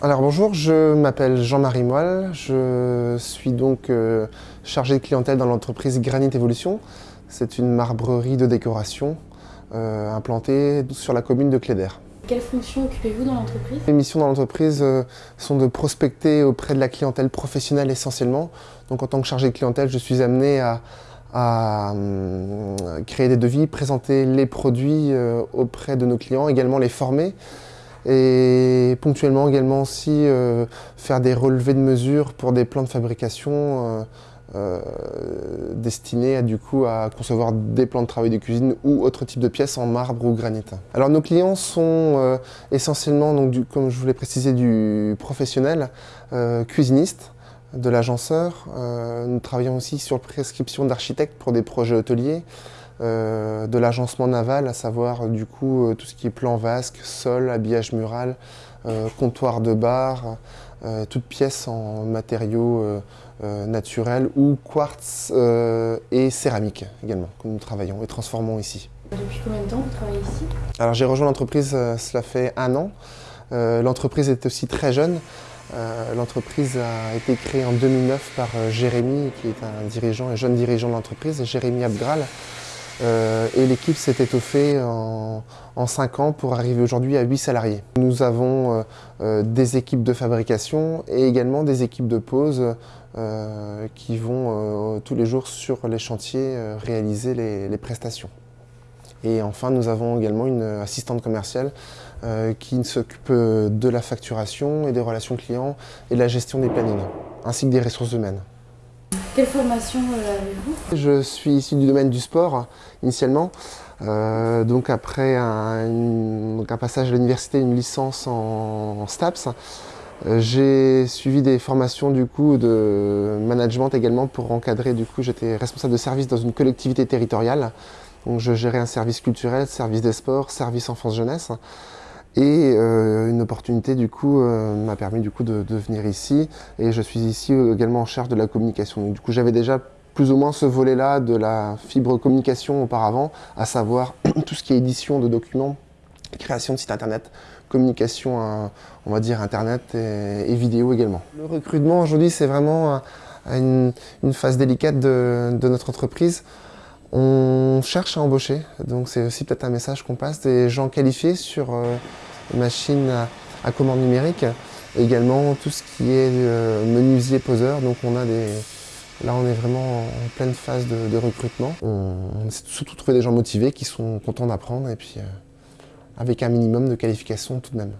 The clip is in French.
Alors bonjour, je m'appelle Jean-Marie Moelle, je suis donc euh, chargé de clientèle dans l'entreprise Granit Evolution. C'est une marbrerie de décoration euh, implantée sur la commune de Cléder. Quelles fonctions occupez-vous dans l'entreprise? Les missions dans l'entreprise euh, sont de prospecter auprès de la clientèle professionnelle essentiellement. Donc en tant que chargé de clientèle, je suis amené à, créer des devis, présenter les produits auprès de nos clients, également les former et ponctuellement également aussi euh, faire des relevés de mesures pour des plans de fabrication euh, euh, destinés à, du coup, à concevoir des plans de travail de cuisine ou autres types de pièces en marbre ou granit. Alors nos clients sont essentiellement, donc, du, comme je vous l'ai précisé, du professionnel, cuisiniste, de l'agenceur. nous travaillons aussi sur prescription d'architectes pour des projets hôteliers. Euh, de l'agencement naval, à savoir du coup euh, tout ce qui est plan vasque, sol, habillage mural, euh, comptoir de bar, toutes pièces en matériaux naturels ou quartz et céramique également que nous travaillons et transformons ici. Depuis combien de temps vous travaillez ici? Alors j'ai rejoint l'entreprise, cela fait un an. l'entreprise est aussi très jeune. l'entreprise a été créée en 2009 par Jérémy, qui est un dirigeant, un jeune dirigeant de l'entreprise, Jérémy Abgral, euh, et l'équipe s'est étoffée en, en, 5 ans pour arriver aujourd'hui à 8 salariés. Nous avons euh, euh, des équipes de fabrication et également des équipes de pause qui vont tous les jours sur les chantiers réaliser les, les, prestations. Et enfin, nous avons également une assistante commerciale qui s'occupe de la facturation et des relations clients et de la gestion des plannings, ainsi que des ressources humaines. Quelle formation euh, avez-vous? Je suis issu du domaine du sport, initialement. Euh, donc après un, passage à l'université, une licence en, STAPS, euh, j'ai suivi des formations du coup de management également pour encadrer. Du coup, j'étais responsable de service dans une collectivité territoriale. Donc je gérais un service culturel, service des sports, service enfance-jeunesse. Et euh, une opportunité du coup euh, m'a permis du coup de, venir ici et je suis ici également en charge de la communication. Donc, du coup j'avais déjà plus ou moins ce volet-là de la fibre communication auparavant, à savoir tout ce qui est édition de documents, création de sites internet, communication, on va dire internet et, vidéo également. Le recrutement aujourd'hui c'est vraiment une, phase délicate de notre entreprise. On cherche à embaucher, donc c'est aussi peut-être un message qu'on passe, des gens qualifiés sur euh, machines à, commande numérique, également tout ce qui est euh, menuisier poseur, donc on a des... Là on est vraiment en pleine phase de, recrutement. On, essaie surtout de trouver des gens motivés qui sont contents d'apprendre et puis euh, avec un minimum de qualification tout de même.